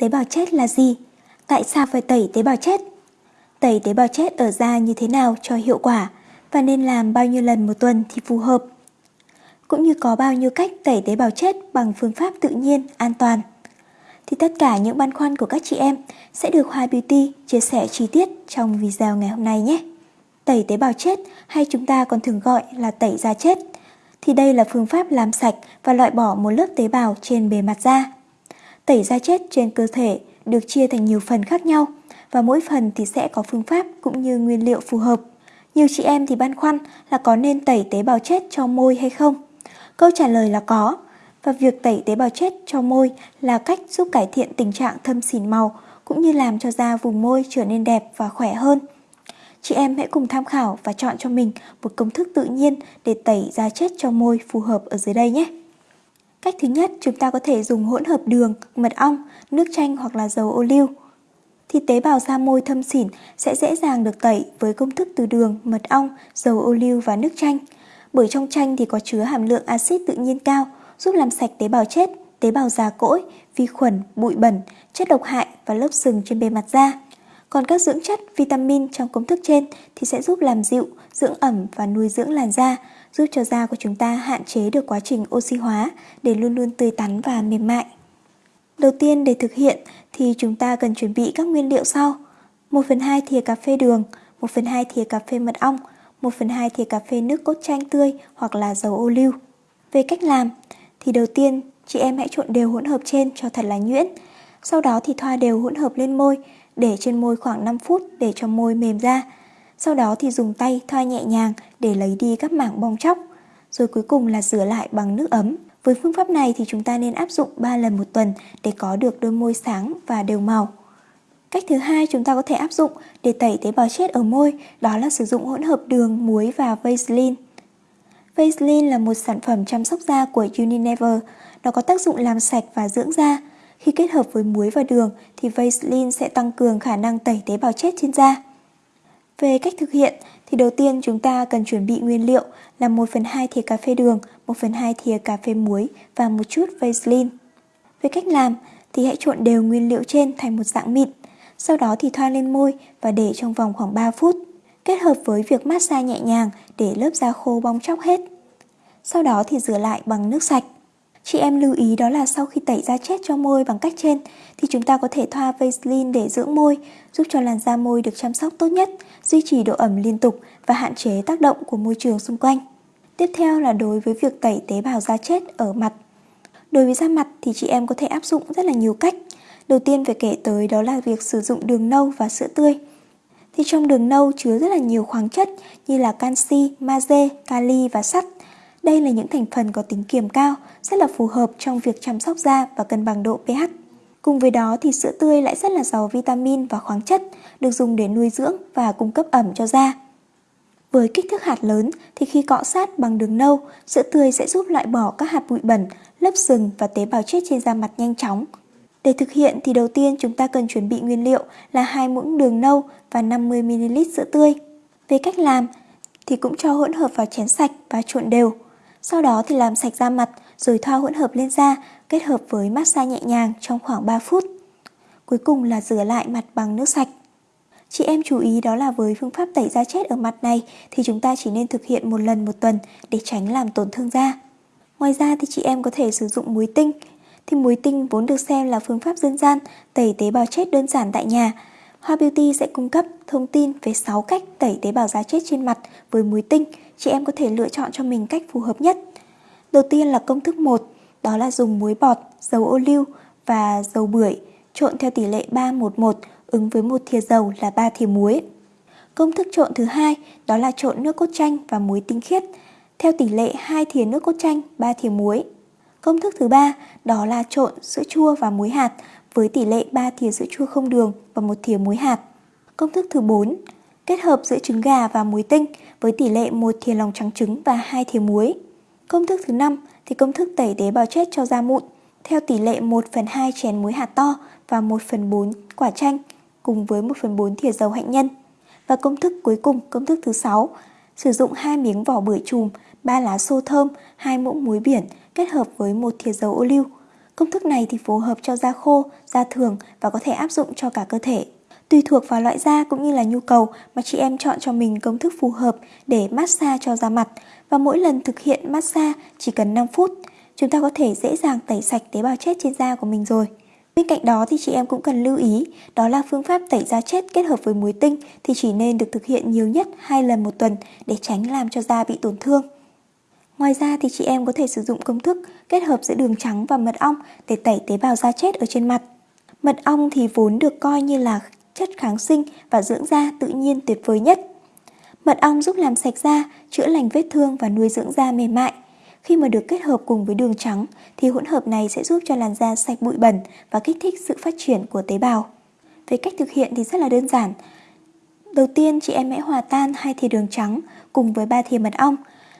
Tế bào chết là gì? Tại sao phải tẩy tế bào chết? Tẩy tế bào chết ở da như thế nào cho hiệu quả và nên làm bao nhiêu lần một tuần thì phù hợp? Cũng như có bao nhiêu cách tẩy tế bào chết bằng phương pháp tự nhiên, an toàn. Thì tất cả những băn khoăn của các chị em sẽ được Hoa Beauty chia sẻ chi tiết trong video ngày hôm nay nhé. Tẩy tế bào chết hay chúng ta còn thường gọi là tẩy da chết thì đây là phương pháp làm sạch và loại bỏ một lớp tế bào trên bề mặt da. Tẩy da chết trên cơ thể được chia thành nhiều phần khác nhau và mỗi phần thì sẽ có phương pháp cũng như nguyên liệu phù hợp. Nhiều chị em thì băn khoăn là có nên tẩy tế bào chết cho môi hay không? Câu trả lời là có. Và việc tẩy tế bào chết cho môi là cách giúp cải thiện tình trạng thâm xỉn màu cũng như làm cho da vùng môi trở nên đẹp và khỏe hơn. Chị em hãy cùng tham khảo và chọn cho mình một công thức tự nhiên để tẩy da chết cho môi phù hợp ở dưới đây nhé. Cách thứ nhất, chúng ta có thể dùng hỗn hợp đường, mật ong, nước chanh hoặc là dầu ô liu. Thì tế bào da môi thâm xỉn sẽ dễ dàng được tẩy với công thức từ đường, mật ong, dầu ô liu và nước chanh. Bởi trong chanh thì có chứa hàm lượng axit tự nhiên cao, giúp làm sạch tế bào chết, tế bào già cỗi, vi khuẩn, bụi bẩn, chất độc hại và lớp sừng trên bề mặt da. Còn các dưỡng chất, vitamin trong công thức trên thì sẽ giúp làm dịu, dưỡng ẩm và nuôi dưỡng làn da, giúp cho da của chúng ta hạn chế được quá trình oxy hóa để luôn luôn tươi tắn và mềm mại. Đầu tiên để thực hiện thì chúng ta cần chuẩn bị các nguyên liệu sau. 1 phần 2 thìa cà phê đường, 1 phần 2 thìa cà phê mật ong, 1 phần 2 thìa cà phê nước cốt chanh tươi hoặc là dầu ô liu. Về cách làm thì đầu tiên chị em hãy trộn đều hỗn hợp trên cho thật là nhuyễn. Sau đó thì thoa đều hỗn hợp lên môi, để trên môi khoảng 5 phút để cho môi mềm ra. Sau đó thì dùng tay thoa nhẹ nhàng để lấy đi các mảng bong chóc. Rồi cuối cùng là rửa lại bằng nước ấm. Với phương pháp này thì chúng ta nên áp dụng 3 lần một tuần để có được đôi môi sáng và đều màu. Cách thứ hai chúng ta có thể áp dụng để tẩy tế bào chết ở môi, đó là sử dụng hỗn hợp đường, muối và Vaseline. Vaseline là một sản phẩm chăm sóc da của Unilever. Nó có tác dụng làm sạch và dưỡng da. Khi kết hợp với muối và đường thì Vaseline sẽ tăng cường khả năng tẩy tế bào chết trên da. Về cách thực hiện thì đầu tiên chúng ta cần chuẩn bị nguyên liệu là 1 phần 2 thìa cà phê đường, 1 phần 2 thìa cà phê muối và một chút Vaseline. Về cách làm thì hãy trộn đều nguyên liệu trên thành một dạng mịn. Sau đó thì thoa lên môi và để trong vòng khoảng 3 phút. Kết hợp với việc massage nhẹ nhàng để lớp da khô bong chóc hết. Sau đó thì rửa lại bằng nước sạch. Chị em lưu ý đó là sau khi tẩy da chết cho môi bằng cách trên thì chúng ta có thể thoa Vaseline để dưỡng môi, giúp cho làn da môi được chăm sóc tốt nhất, duy trì độ ẩm liên tục và hạn chế tác động của môi trường xung quanh. Tiếp theo là đối với việc tẩy tế bào da chết ở mặt. Đối với da mặt thì chị em có thể áp dụng rất là nhiều cách. Đầu tiên phải kể tới đó là việc sử dụng đường nâu và sữa tươi. Thì trong đường nâu chứa rất là nhiều khoáng chất như là canxi, magie, kali và sắt. Đây là những thành phần có tính kiềm cao, rất là phù hợp trong việc chăm sóc da và cân bằng độ pH. Cùng với đó thì sữa tươi lại rất là giàu vitamin và khoáng chất, được dùng để nuôi dưỡng và cung cấp ẩm cho da. Với kích thước hạt lớn thì khi cọ sát bằng đường nâu, sữa tươi sẽ giúp loại bỏ các hạt bụi bẩn, lớp sừng và tế bào chết trên da mặt nhanh chóng. Để thực hiện thì đầu tiên chúng ta cần chuẩn bị nguyên liệu là hai muỗng đường nâu và 50ml sữa tươi. Về cách làm thì cũng cho hỗn hợp vào chén sạch và trộn đều. Sau đó thì làm sạch da mặt, rồi thoa hỗn hợp lên da, kết hợp với massage nhẹ nhàng trong khoảng 3 phút. Cuối cùng là rửa lại mặt bằng nước sạch. Chị em chú ý đó là với phương pháp tẩy da chết ở mặt này thì chúng ta chỉ nên thực hiện một lần một tuần để tránh làm tổn thương da. Ngoài ra thì chị em có thể sử dụng muối tinh. Thì muối tinh vốn được xem là phương pháp dân gian tẩy tế bào chết đơn giản tại nhà. Hoa Beauty sẽ cung cấp thông tin về 6 cách tẩy tế bào da chết trên mặt với muối tinh. Chị em có thể lựa chọn cho mình cách phù hợp nhất. Đầu tiên là công thức 1, đó là dùng muối bọt, dầu ô liu và dầu bưởi trộn theo tỷ lệ 311 ứng với một thìa dầu là 3 thìa muối. Công thức trộn thứ hai đó là trộn nước cốt chanh và muối tinh khiết theo tỷ lệ 2 thìa nước cốt chanh, 3 thìa muối. Công thức thứ ba đó là trộn sữa chua và muối hạt với tỷ lệ 3 thìa sữa chua không đường và một thìa muối hạt. Công thức thứ 4 kết hợp giữa trứng gà và muối tinh với tỷ lệ 1 thìa lòng trắng trứng và 2 thìa muối. Công thức thứ 5 thì công thức tẩy tế bào chết cho da mụn theo tỷ lệ 1 phần 2 chén muối hạt to và 1 phần 4 quả chanh cùng với 1 phần 4 thìa dầu hạnh nhân. Và công thức cuối cùng, công thức thứ 6, sử dụng 2 miếng vỏ bưởi chùm, 3 lá xô thơm, 2 muỗng muối biển kết hợp với 1 thìa dầu ô liu. Công thức này thì phù hợp cho da khô, da thường và có thể áp dụng cho cả cơ thể. Tùy thuộc vào loại da cũng như là nhu cầu mà chị em chọn cho mình công thức phù hợp để massage cho da mặt và mỗi lần thực hiện massage chỉ cần 5 phút, chúng ta có thể dễ dàng tẩy sạch tế bào chết trên da của mình rồi. Bên cạnh đó thì chị em cũng cần lưu ý, đó là phương pháp tẩy da chết kết hợp với muối tinh thì chỉ nên được thực hiện nhiều nhất 2 lần một tuần để tránh làm cho da bị tổn thương. Ngoài ra thì chị em có thể sử dụng công thức kết hợp giữa đường trắng và mật ong để tẩy tế bào da chết ở trên mặt. Mật ong thì vốn được coi như là chất kháng sinh và dưỡng da tự nhiên tuyệt vời nhất. Mật ong giúp làm sạch da, chữa lành vết thương và nuôi dưỡng da mềm mại. Khi mà được kết hợp cùng với đường trắng thì hỗn hợp này sẽ giúp cho làn da sạch bụi bẩn và kích thích sự phát triển của tế bào. Về cách thực hiện thì rất là đơn giản. Đầu tiên chị em hãy hòa tan hai thìa đường trắng cùng với ba thìa mật ong.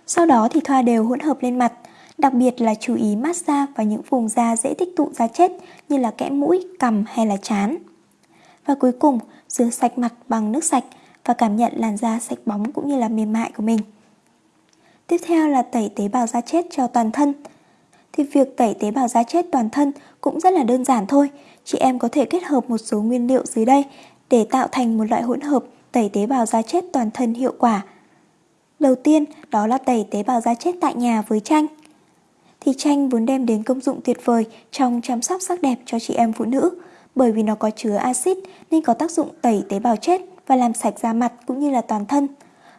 Sau đó thì thoa đều hỗn hợp lên mặt, đặc biệt là chú ý massage vào những vùng da dễ tích tụ da chết như là kẽ mũi, cằm hay là chán. Và cuối cùng, rửa sạch mặt bằng nước sạch và cảm nhận làn da sạch bóng cũng như là mềm mại của mình. Tiếp theo là tẩy tế bào da chết cho toàn thân. Thì việc tẩy tế bào da chết toàn thân cũng rất là đơn giản thôi. Chị em có thể kết hợp một số nguyên liệu dưới đây để tạo thành một loại hỗn hợp tẩy tế bào da chết toàn thân hiệu quả. Đầu tiên đó là tẩy tế bào da chết tại nhà với chanh. Thì chanh vốn đem đến công dụng tuyệt vời trong chăm sóc sắc đẹp cho chị em phụ nữ bởi vì nó có chứa axit nên có tác dụng tẩy tế bào chết và làm sạch da mặt cũng như là toàn thân.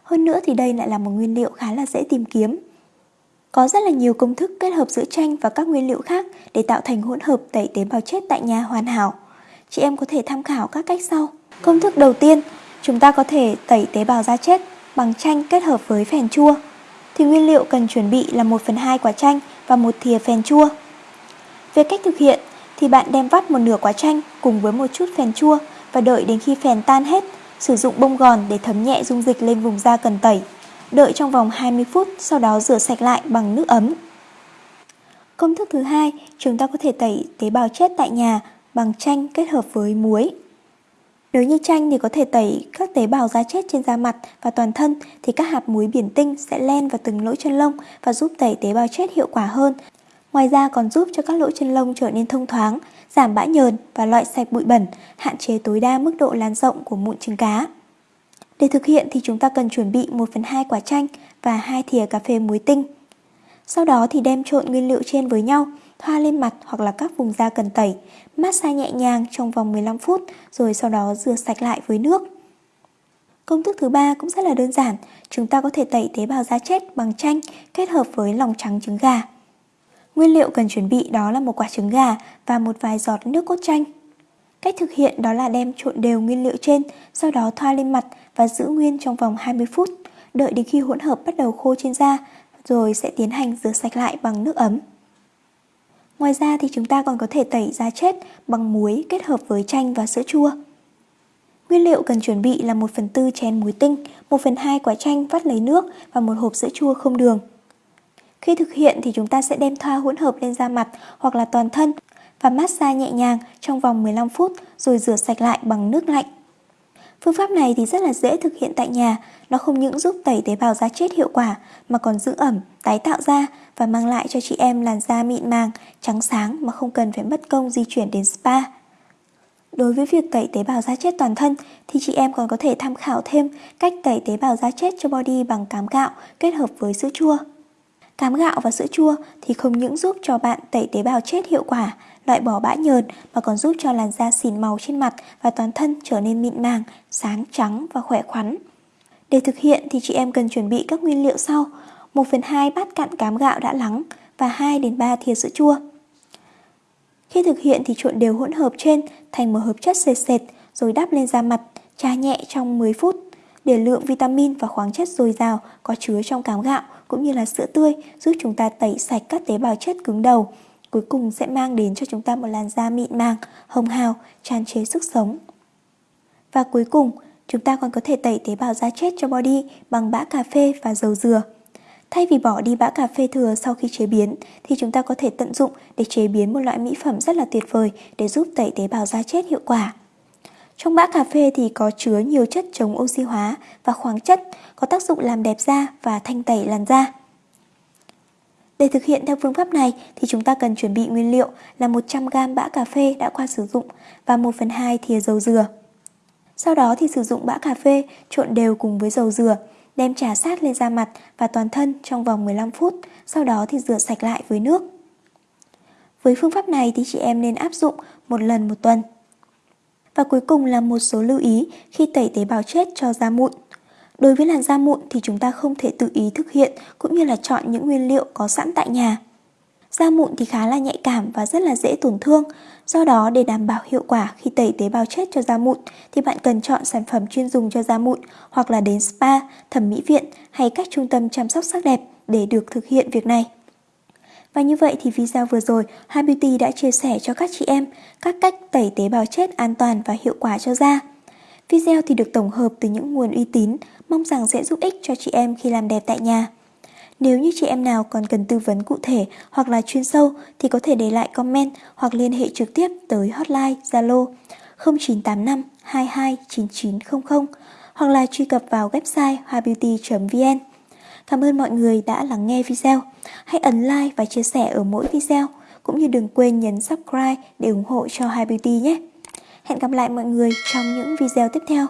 Hơn nữa thì đây lại là một nguyên liệu khá là dễ tìm kiếm. Có rất là nhiều công thức kết hợp giữa chanh và các nguyên liệu khác để tạo thành hỗn hợp tẩy tế bào chết tại nhà hoàn hảo. Chị em có thể tham khảo các cách sau. Công thức đầu tiên, chúng ta có thể tẩy tế bào da chết bằng chanh kết hợp với phèn chua. Thì nguyên liệu cần chuẩn bị là 1 phần 2 quả chanh và một thìa phèn chua. Về cách thực hiện thì bạn đem vắt một nửa quả chanh cùng với một chút phèn chua và đợi đến khi phèn tan hết Sử dụng bông gòn để thấm nhẹ dung dịch lên vùng da cần tẩy. Đợi trong vòng 20 phút, sau đó rửa sạch lại bằng nước ấm. Công thức thứ hai, chúng ta có thể tẩy tế bào chết tại nhà bằng chanh kết hợp với muối. Nếu như chanh thì có thể tẩy các tế bào da chết trên da mặt và toàn thân thì các hạt muối biển tinh sẽ len vào từng lỗ chân lông và giúp tẩy tế bào chết hiệu quả hơn. Ngoài ra còn giúp cho các lỗ chân lông trở nên thông thoáng, giảm bã nhờn và loại sạch bụi bẩn, hạn chế tối đa mức độ lan rộng của mụn trứng cá. Để thực hiện thì chúng ta cần chuẩn bị 1 phần 2 quả chanh và 2 thìa cà phê muối tinh. Sau đó thì đem trộn nguyên liệu trên với nhau, thoa lên mặt hoặc là các vùng da cần tẩy, massage nhẹ nhàng trong vòng 15 phút rồi sau đó rửa sạch lại với nước. Công thức thứ ba cũng rất là đơn giản, chúng ta có thể tẩy tế bào da chết bằng chanh kết hợp với lòng trắng trứng gà. Nguyên liệu cần chuẩn bị đó là một quả trứng gà và một vài giọt nước cốt chanh. Cách thực hiện đó là đem trộn đều nguyên liệu trên, sau đó thoa lên mặt và giữ nguyên trong vòng 20 phút, đợi đến khi hỗn hợp bắt đầu khô trên da, rồi sẽ tiến hành rửa sạch lại bằng nước ấm. Ngoài ra thì chúng ta còn có thể tẩy da chết bằng muối kết hợp với chanh và sữa chua. Nguyên liệu cần chuẩn bị là 1 phần 4 chén muối tinh, 1 phần 2 quả chanh vắt lấy nước và một hộp sữa chua không đường. Khi thực hiện thì chúng ta sẽ đem thoa hỗn hợp lên da mặt hoặc là toàn thân và massage nhẹ nhàng trong vòng 15 phút rồi rửa sạch lại bằng nước lạnh. Phương pháp này thì rất là dễ thực hiện tại nhà, nó không những giúp tẩy tế bào da chết hiệu quả mà còn giữ ẩm, tái tạo da và mang lại cho chị em làn da mịn màng, trắng sáng mà không cần phải mất công di chuyển đến spa. Đối với việc tẩy tế bào da chết toàn thân thì chị em còn có thể tham khảo thêm cách tẩy tế bào da chết cho body bằng cám gạo kết hợp với sữa chua. Cám gạo và sữa chua thì không những giúp cho bạn tẩy tế bào chết hiệu quả, loại bỏ bã nhờn mà còn giúp cho làn da xỉn màu trên mặt và toàn thân trở nên mịn màng, sáng trắng và khỏe khoắn. Để thực hiện thì chị em cần chuẩn bị các nguyên liệu sau: 1 phần 2 bát cạn cám gạo đã lắng và 2 đến 3 thìa sữa chua. Khi thực hiện thì trộn đều hỗn hợp trên thành một hợp chất sệt sệt rồi đắp lên da mặt, chà nhẹ trong 10 phút để lượng vitamin và khoáng chất dồi dào có chứa trong cám gạo cũng như là sữa tươi giúp chúng ta tẩy sạch các tế bào chết cứng đầu. Cuối cùng sẽ mang đến cho chúng ta một làn da mịn màng, hồng hào, tràn trề sức sống. Và cuối cùng, chúng ta còn có thể tẩy tế bào da chết cho body bằng bã cà phê và dầu dừa. Thay vì bỏ đi bã cà phê thừa sau khi chế biến thì chúng ta có thể tận dụng để chế biến một loại mỹ phẩm rất là tuyệt vời để giúp tẩy tế bào da chết hiệu quả. Trong bã cà phê thì có chứa nhiều chất chống oxy hóa và khoáng chất có tác dụng làm đẹp da và thanh tẩy làn da. Để thực hiện theo phương pháp này thì chúng ta cần chuẩn bị nguyên liệu là 100g bã cà phê đã qua sử dụng và 1 phần 2 thìa dầu dừa. Sau đó thì sử dụng bã cà phê trộn đều cùng với dầu dừa, đem trà sát lên da mặt và toàn thân trong vòng 15 phút, sau đó thì rửa sạch lại với nước. Với phương pháp này thì chị em nên áp dụng một lần một tuần. Và cuối cùng là một số lưu ý khi tẩy tế bào chết cho da mụn. Đối với làn da mụn thì chúng ta không thể tự ý thực hiện cũng như là chọn những nguyên liệu có sẵn tại nhà. Da mụn thì khá là nhạy cảm và rất là dễ tổn thương. Do đó để đảm bảo hiệu quả khi tẩy tế bào chết cho da mụn thì bạn cần chọn sản phẩm chuyên dùng cho da mụn hoặc là đến spa, thẩm mỹ viện hay các trung tâm chăm sóc sắc đẹp để được thực hiện việc này. Và như vậy thì video vừa rồi, Hai Beauty đã chia sẻ cho các chị em các cách tẩy tế bào chết an toàn và hiệu quả cho da. Video thì được tổng hợp từ những nguồn uy tín, mong rằng sẽ giúp ích cho chị em khi làm đẹp tại nhà. Nếu như chị em nào còn cần tư vấn cụ thể hoặc là chuyên sâu thì có thể để lại comment hoặc liên hệ trực tiếp tới hotline Zalo 0985 22 9900 hoặc là truy cập vào website hoabeauty.vn. Cảm ơn mọi người đã lắng nghe video. Hãy ấn like và chia sẻ ở mỗi video, cũng như đừng quên nhấn subscribe để ủng hộ cho Hai Beauty nhé. Hẹn gặp lại mọi người trong những video tiếp theo.